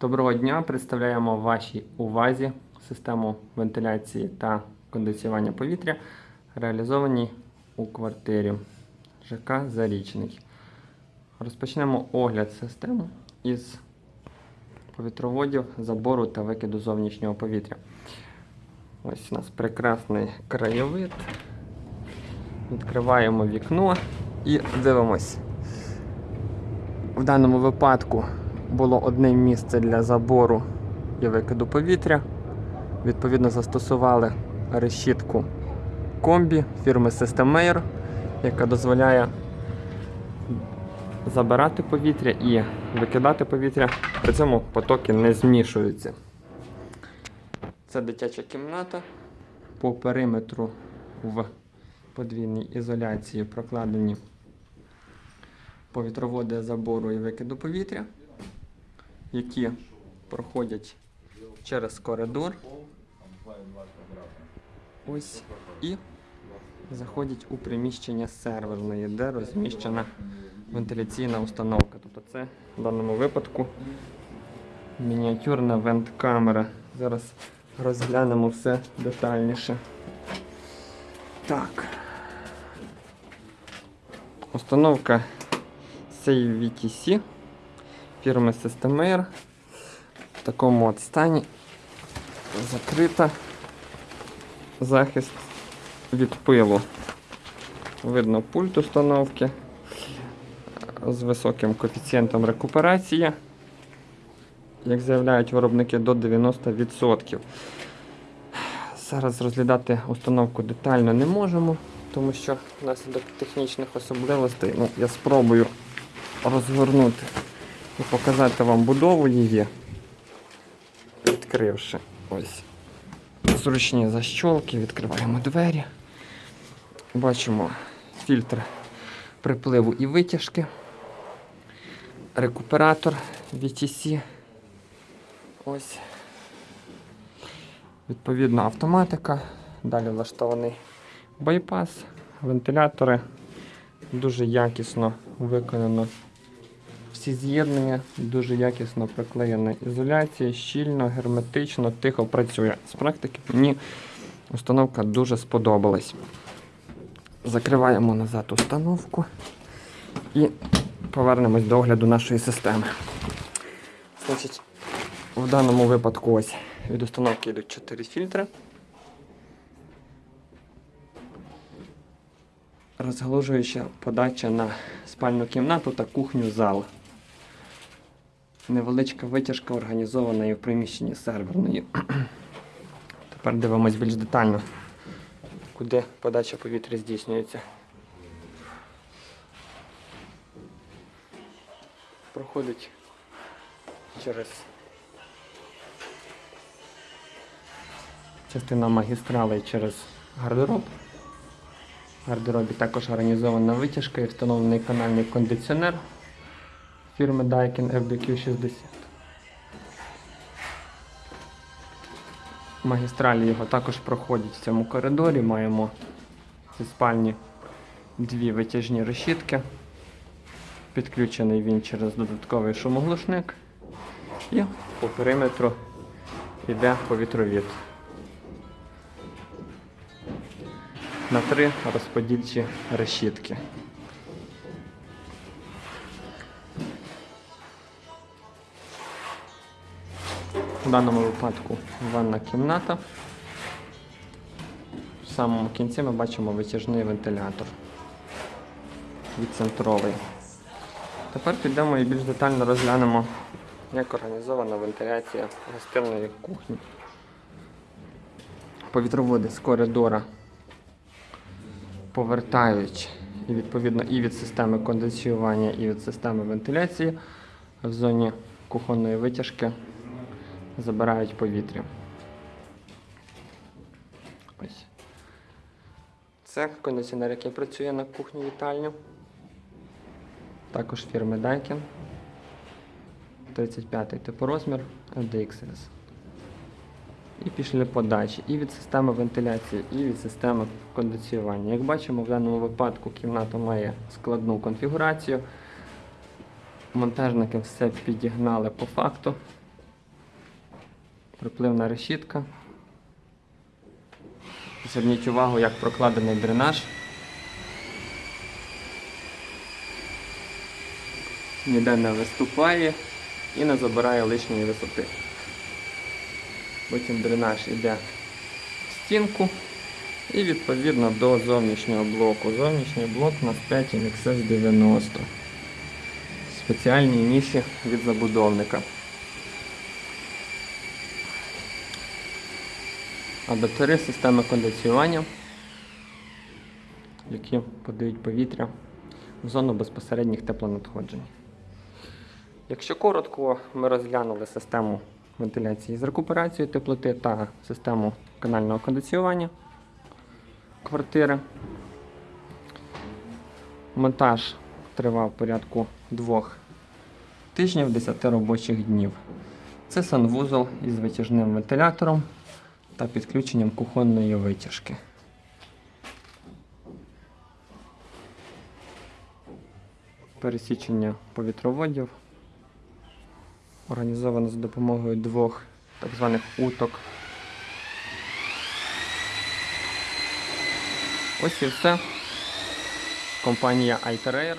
Доброго дня! Представляємо вашій увазі систему вентиляції та кондиціювання повітря, реалізовані у квартирі ЖК Зарічний. Розпочнемо огляд системи із повітроводів, забору та викиду зовнішнього повітря. Ось у нас прекрасний краєвид. Відкриваємо вікно і дивимось. В даному випадку було одне місце для забору і викиду повітря. Відповідно, застосували решітку комбі фірми System Air, яка дозволяє забирати повітря і викидати повітря. При цьому потоки не змішуються. Це дитяча кімната. По периметру в подвійній ізоляції прокладені повітроводи забору і викиду повітря, які проходять через коридор. Ось і заходять у приміщення серверної, де розміщена вентиляційна установка. Тобто це в даному випадку мініатюрна вент-камера. Зараз розглянемо все детальніше. Так. Установка CVTC фірми Systemair в такому от стані. Закрита. Захист від пилу. Видно пульт установки. З високим коефіцієнтом рекуперації, як заявляють виробники, до 90%. Зараз розглядати установку детально не можемо, тому що внаслідок технічних особливостей ну, я спробую розгорнути і показати вам будову її, відкривши ось зручні защолки, відкриваємо двері. Бачимо фільтр припливу і витяжки, рекуператор VTC. Ось. Відповідно, автоматика. Далі влаштований байпас, вентилятори. Дуже якісно виконано всі з'єднання, дуже якісно приклеєна ізоляція, щільно, герметично, тихо працює. З практики мені установка дуже сподобалась. Закриваємо назад установку і повернемось до огляду нашої системи. Значить, в даному випадку ось від установки йдуть 4 фільтри. Розгалужуюча подача на спальну кімнату та кухню зал. Невеличка витяжка організована і в приміщенні серверної. Тепер дивимось більш детально, куди подача повітря здійснюється. Проходить через частина магістралей через гардероб. В гардеробі також організована витяжка і встановлений канальний кондиціонер фірми Daikin FBQ60. Магістралі його також проходять в цьому коридорі. Маємо зі спальні дві витяжні решітки. Підключений він через додатковий шумоглушник. І по периметру йде повітровід. На три розподільчі решітки. В даному випадку ванна кімната. В самому кінці ми бачимо витяжний вентилятор відцентровий. Тепер підемо і більш детально розглянемо, як організована вентиляція гостинної кухні. Повітроводи з коридора повертають і відповідно і від системи кондиціювання, і від системи вентиляції в зоні кухонної витяжки забирають повітря. Ось. Це кондиціонер, який працює на кухні вітальню. Також фірми Daikin. 35-й типорозмір LDXS. І пішли подачі і від системи вентиляції, і від системи кондиціювання. Як бачимо, в даному випадку кімната має складну конфігурацію. Монтажники все підігнали по факту. Припливна решітка. Зверніть увагу, як прокладений дренаж. Ніде не виступає і не забирає лишньої висоти. Потім дренаж йде в стінку і відповідно до зовнішнього блоку. Зовнішній блок у нас 5 NXS 90. Спеціальні ніші від забудовника. Адаптери системи кондиціювання, які подають повітря в зону безпосередніх теплонадходжень. Якщо коротко, ми розглянули систему вентиляції з рекуперацією теплоти та систему канального кондиціювання квартири. Монтаж тривав порядку двох тижнів 10 робочих днів. Це санвузол із витяжним вентилятором та підключенням кухонної витяжки. Пересічення повітроводів організовано за допомогою двох так званих уток. Ось і все. Компанія Alterair